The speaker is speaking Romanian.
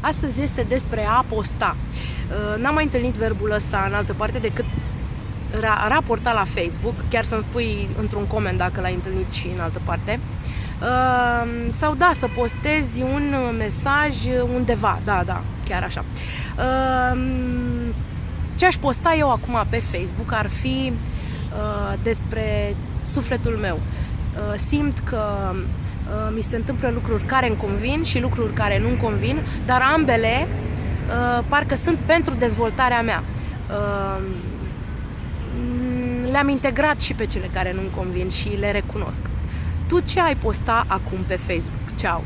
Astăzi este despre a posta. Uh, n-am mai întâlnit verbul ăsta în altă parte decât ra- raporta la Facebook, chiar să-mi spui într-un coment dacă l-ai întâlnit și în altă parte. Uh, sau da, să postezi un mesaj undeva, da, da, chiar așa. Uh, ce aș posta eu acum pe Facebook ar fi despre sufletul meu. Simt că Uh, mi se întâmplă lucruri care îmi convin și lucruri care nu-mi convin, dar ambele uh, parcă sunt pentru dezvoltarea mea. Uh, le-am integrat și pe cele care nu-mi convin și le recunosc. Tu ce ai posta acum pe Facebook? Ceau!